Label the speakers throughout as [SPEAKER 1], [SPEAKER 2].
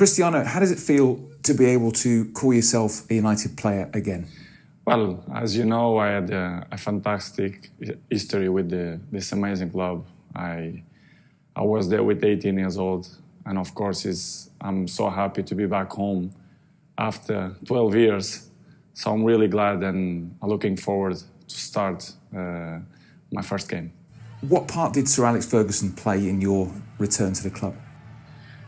[SPEAKER 1] Cristiano, how does it feel to be able to call yourself a United player again?
[SPEAKER 2] Well, as you know, I had a, a fantastic history with the, this amazing club. I, I was there with 18 years old, and of course, I'm so happy to be back home after 12 years. So I'm really glad and looking forward to start uh, my first game.
[SPEAKER 1] What part did Sir Alex Ferguson play in your return to the club?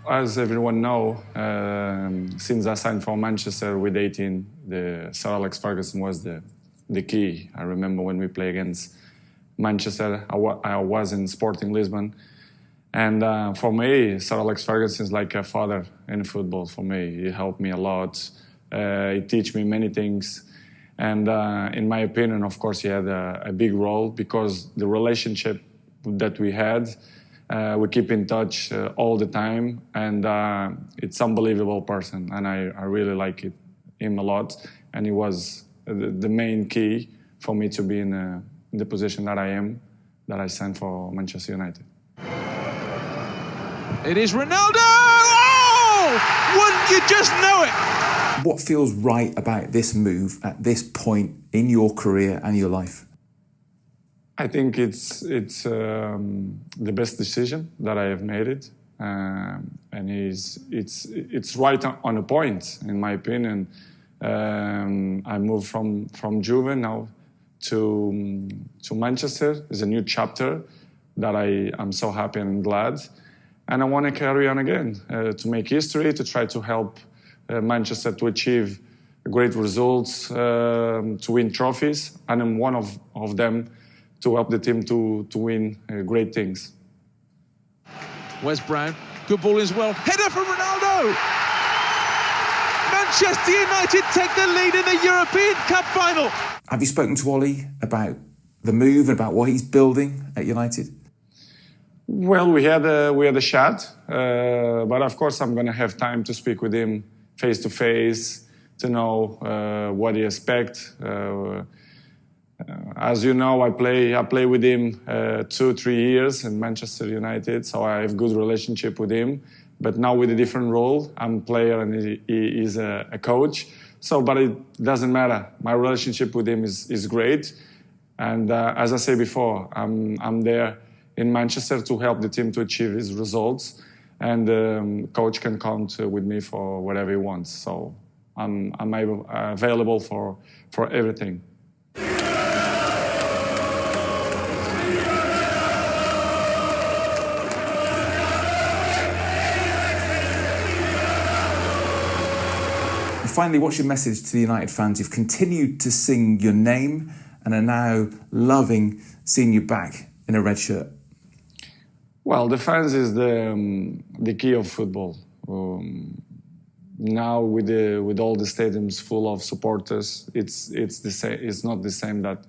[SPEAKER 2] As everyone know, um, since I signed for Manchester with 18, the Sir Alex Ferguson was the, the key. I remember when we played against Manchester, I, wa I was in Sporting Lisbon. And uh, for me, Sir Alex Ferguson is like a father in football for me. He helped me a lot. Uh, he taught me many things. And uh, in my opinion, of course, he had a, a, big role because the relationship that we had, uh, we keep in touch uh, all the time. And uh, it's an unbelievable person. And I, I really like it, him a lot. And he was the, the main key for me to be in, in the position that I am, that I signed for Manchester United.
[SPEAKER 3] It is Ronaldo! Oh! Wouldn't you just know it?
[SPEAKER 1] What feels right about this move at this point in your career and your life?
[SPEAKER 2] I think it's it's um, the best decision that I have made it, um, and it's it's it's right on a point in my opinion. Um, I moved from from Juve now to to Manchester. It's a new chapter that I am so happy and glad and I want to carry on again uh, to make history, to try to help uh, Manchester to achieve great results, um, to win trophies, and I'm one of, of them to help the team to, to win uh, great things.
[SPEAKER 3] Wes Brown, good ball as well. Header for Ronaldo! Manchester United take the lead in the European Cup final.
[SPEAKER 1] Have you spoken to Ole about the move and about what he's building at United?
[SPEAKER 2] Well, we had a, we had a chat, uh, but of course I'm going to have time to speak with him face to face to know uh, what he expects. Uh, as you know, I play I play with him uh, two three years in Manchester United, so I have good relationship with him. But now with a different role, I'm player and he, he is a, a, coach. So, but it doesn't matter. My relationship with him is is great, and uh, as I say before, I'm I'm there in Manchester to help the team to achieve his results. And um, coach can count with me for whatever he wants. So I'm, I'm able, uh, available for, for everything.
[SPEAKER 1] Finally, what's your message to the United fans You've continued to sing your name and are now loving seeing you back in a red shirt?
[SPEAKER 2] Well, the fans is the um, the key of football. Um, now with the with all the stadiums full of supporters, it's it's the same. It's not the same that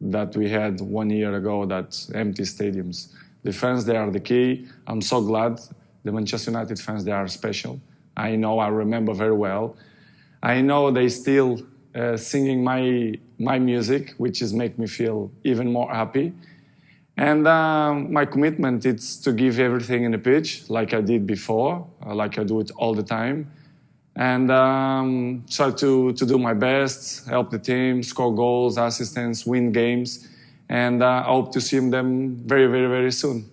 [SPEAKER 2] that we had one year ago. That empty stadiums. The fans they are the key. I'm so glad the Manchester United fans they are special. I know. I remember very well. I know they still uh, singing my my music, which is make me feel even more happy. And um, my commitment is to give everything in the pitch, like I did before, uh, like I do it all the time, and um, try to, to do my best, help the team, score goals, assistance, win games, and uh, I hope to see them very, very, very soon.